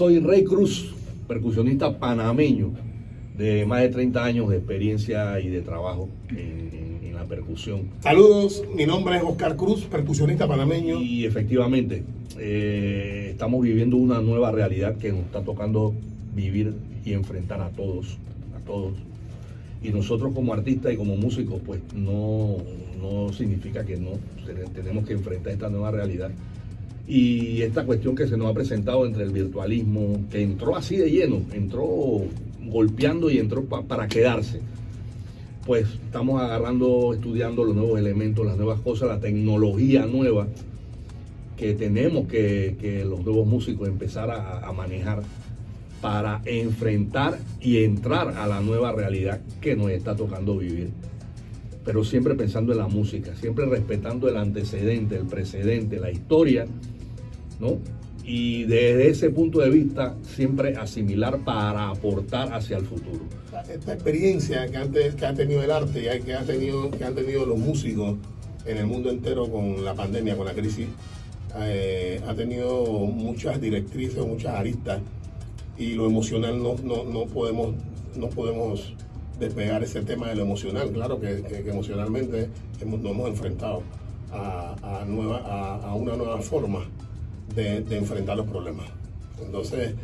Soy Rey Cruz, percusionista panameño de más de 30 años de experiencia y de trabajo en, en la percusión. Saludos, mi nombre es Oscar Cruz, percusionista panameño. Y efectivamente, eh, estamos viviendo una nueva realidad que nos está tocando vivir y enfrentar a todos, a todos. Y nosotros como artistas y como músicos, pues no, no significa que no tenemos que enfrentar esta nueva realidad y esta cuestión que se nos ha presentado entre el virtualismo, que entró así de lleno, entró golpeando y entró para quedarse. Pues estamos agarrando, estudiando los nuevos elementos, las nuevas cosas, la tecnología nueva que tenemos que, los nuevos músicos empezar a manejar para enfrentar y entrar a la nueva realidad que nos está tocando vivir pero siempre pensando en la música, siempre respetando el antecedente, el precedente, la historia ¿no? Y desde ese punto de vista, siempre asimilar para aportar hacia el futuro. Esta experiencia que, antes, ha tenido el arte y que, ha tenido, que han tenido los músicos en el mundo entero con la pandemia, con la crisis, eh, ha tenido muchas directrices, muchas aristas y lo emocional no, no, podemos, no podemos despegar ese tema de lo emocional. Claro que, emocionalmente nos hemos enfrentado a, nueva, a una nueva forma de, enfrentar los problemas. Entonces,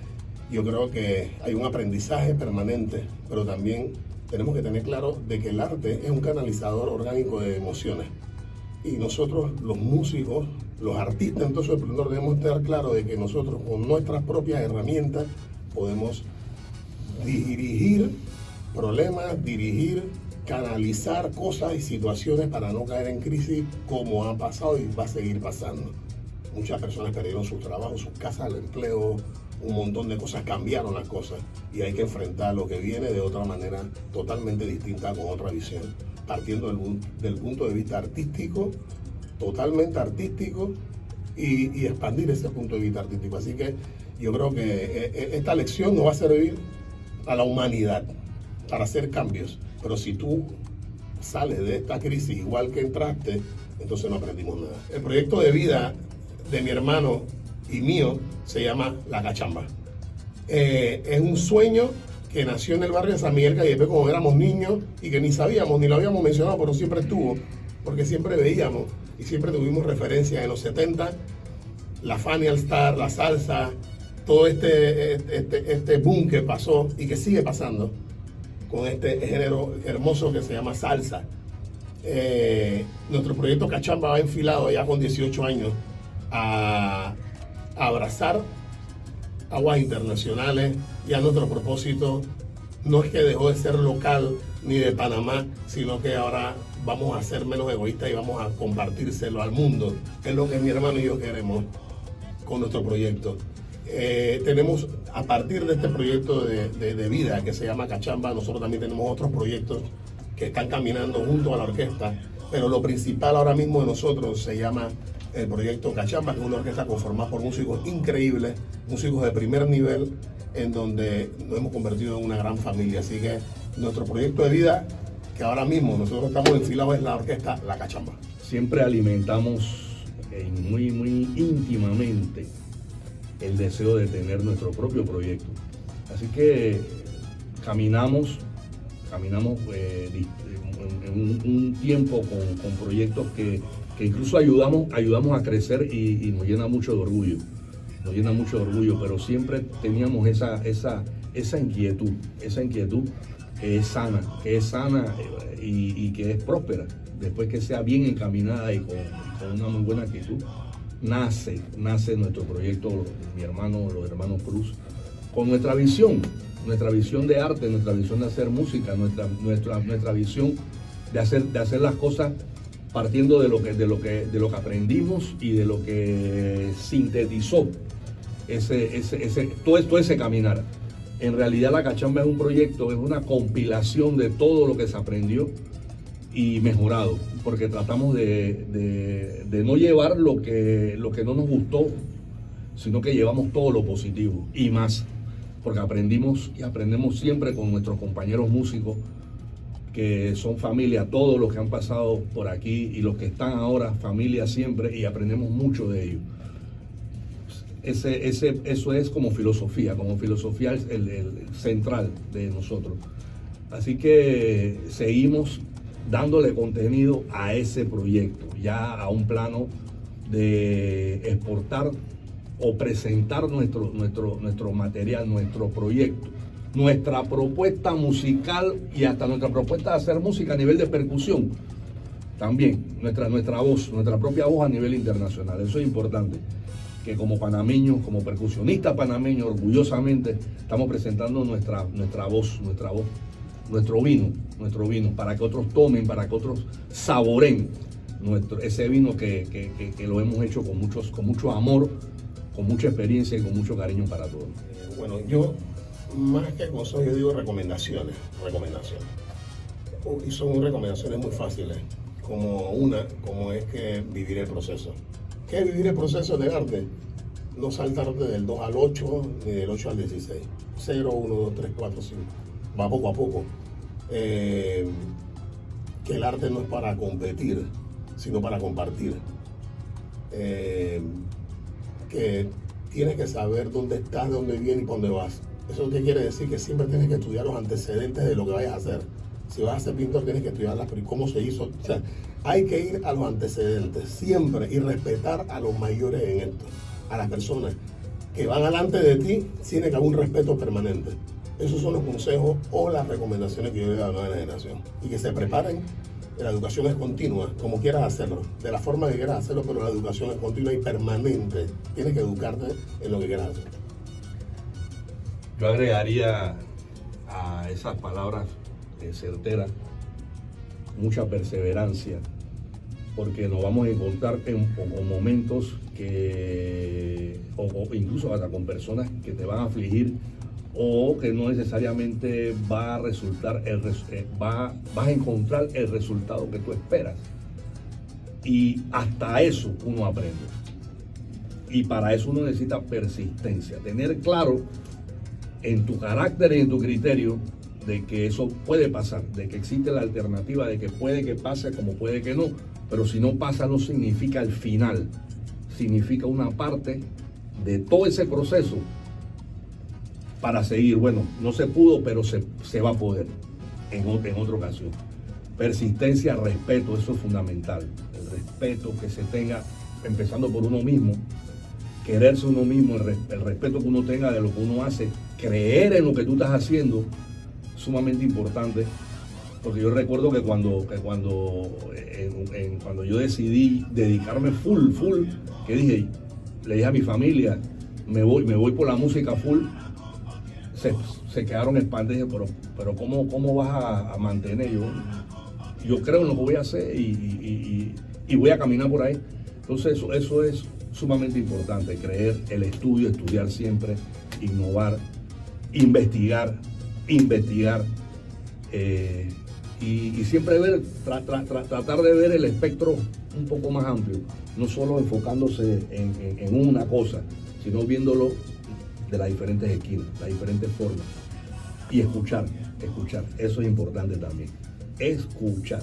yo creo que hay un aprendizaje permanente, pero también tenemos que tener claro de que el arte es un canalizador orgánico de emociones. Y nosotros, los músicos, los artistas, entonces debemos estar claros de que nosotros con nuestras propias herramientas podemos dirigir problemas, dirigir, canalizar cosas y situaciones para no caer en crisis como ha pasado y va a seguir pasando. Muchas personas perdieron su trabajo, sus casas, el empleo, un montón de cosas, cambiaron las cosas y hay que enfrentar lo que viene de otra manera totalmente distinta, con otra visión, partiendo del, punto de vista artístico, totalmente artístico y, expandir ese punto de vista artístico. Así que yo creo que eh, eh, esta lección nos va a servir a la humanidad para hacer cambios, pero si tú sales de esta crisis igual que entraste, entonces no aprendimos nada. El proyecto de vida de mi hermano y mío se llama La Cachamba. Eh, es un sueño que nació en el barrio de San Miguel Callepe cuando éramos niños y que ni sabíamos, ni lo habíamos mencionado, pero siempre estuvo, porque siempre veíamos y siempre tuvimos referencia en los 70, la Fanny All Star, la salsa, todo este, este, este boom que pasó y que sigue pasando con este género hermoso que se llama salsa. Eh, nuestro proyecto Cachamba va enfilado ya con 18 años a, abrazar aguas internacionales y a nuestro propósito no es que dejó de ser local ni de Panamá, sino que ahora vamos a ser menos egoístas y vamos a compartírselo al mundo. Es lo que mi hermano y yo queremos con nuestro proyecto. Eh, tenemos, a partir de este proyecto de, de, vida que se llama Cachamba, nosotros también tenemos otros proyectos que están caminando junto a la orquesta, pero lo principal ahora mismo de nosotros se llama el proyecto Cachamba, que es una orquesta conformada por músicos increíbles, músicos de primer nivel, en donde nos hemos convertido en una gran familia. Así que nuestro proyecto de vida, que ahora mismo nosotros estamos enfilados, es la orquesta La Cachamba. Siempre alimentamos eh, muy, muy íntimamente el deseo de tener nuestro propio proyecto. Así que caminamos, caminamos eh, en un, tiempo con proyectos que que incluso ayudamos, ayudamos a crecer y, nos llena mucho de orgullo. Nos llena mucho de orgullo, pero siempre teníamos esa, esa, esa inquietud, esa inquietud que es sana, que es sana eh, y, que es próspera. Después que sea bien encaminada y con, una muy buena actitud, nace, nace nuestro proyecto, mi hermano, los hermanos Cruz, con nuestra visión, nuestra visión de arte, nuestra visión de hacer música, nuestra, nuestra, nuestra visión de hacer, de hacer las cosas partiendo de lo que, de lo que, de lo que aprendimos y de lo que sintetizó ese, ese, todo, esto, ese caminar. En realidad la cachamba es un proyecto, es una compilación de todo lo que se aprendió y mejorado, porque tratamos de, no llevar lo que, lo que no nos gustó, sino que llevamos todo lo positivo y más, porque aprendimos y aprendemos siempre con nuestros compañeros músicos que son familia, todos los que han pasado por aquí y los que están ahora, familia siempre, y aprendemos mucho de ellos. ese, ese, eso es como filosofía, como filosofía el, el central de nosotros. Así que seguimos dándole contenido a ese proyecto, ya a un plano de exportar o presentar nuestro, nuestro, nuestro material, nuestro proyecto, nuestra propuesta musical y hasta nuestra propuesta de hacer música a nivel de percusión. También nuestra, nuestra voz, nuestra propia voz a nivel internacional. Eso es importante. Que como panameños, como percusionistas panameños, orgullosamente estamos presentando nuestra, nuestra voz, nuestra voz, nuestro vino, nuestro vino, para que otros tomen, para que otros saboren nuestro, ese vino que, lo hemos hecho con, muchos, con mucho amor, con mucha experiencia y con mucho cariño para todos. Eh, bueno, yo más que consejos, yo digo recomendaciones, recomendaciones. Y son recomendaciones muy fáciles, como una, como es que vivir el proceso. ¿Qué es vivir el proceso del arte? No saltarte del 2 al 8 ni del 8 al 16. 0, 1, 2, 3, 4, 5. Va poco a poco. Eh, que el arte no es para competir, sino para compartir. Eh, que tienes que saber dónde estás, dónde vienes y dónde vas. ¿Eso qué quiere decir? Que siempre tienes que estudiar los antecedentes de lo que vayas a hacer. Si vas a ser pintor, tienes que estudiar cómo se hizo. O sea, hay que ir a los antecedentes siempre y respetar a los mayores en esto, a las personas que van delante de ti, tiene que haber un respeto permanente. Esos son los consejos o las recomendaciones que yo le doy a la generación. Y que se preparen la educación es continua, como quieras hacerlo, de la forma que quieras hacerlo, pero la educación es continua y permanente. Tienes que educarte en lo que quieras hacer. Yo agregaría a esas palabras certeras mucha perseverancia, porque nos vamos a encontrar en, momentos que, o incluso hasta con personas que te van a afligir o que no necesariamente va a resultar el eh, va, vas a encontrar el resultado que tú esperas. Y hasta eso uno aprende. Y para eso uno necesita persistencia, tener claro en tu carácter y en tu criterio de que eso puede pasar, de que existe la alternativa, de que puede que pase como puede que no, pero si no pasa no significa el final, significa una parte de todo ese proceso para seguir. Bueno, no se pudo, pero se, va a poder en, en otra ocasión. Persistencia, respeto, eso es fundamental. El respeto que se tenga, empezando por uno mismo, quererse uno mismo, el, respeto que uno tenga de lo que uno hace, creer en lo que tú estás haciendo, sumamente importante. Porque yo recuerdo que cuando, que cuando, cuando yo decidí dedicarme full, full, que dije, le dije a mi familia, me voy, me voy por la música full, se, quedaron expandidos, pero, pero ¿cómo, cómo vas a, mantener? Yo, yo creo en lo que voy a hacer y, voy a caminar por ahí. Entonces eso, eso es sumamente importante, creer, el estudio, estudiar siempre, innovar, investigar, investigar eh, y, siempre ver, tratar de ver el espectro un poco más amplio, no solo enfocándose en, en una cosa, sino viéndolo de las diferentes esquinas, las diferentes formas. Y escuchar, escuchar, eso es importante también. Escuchar.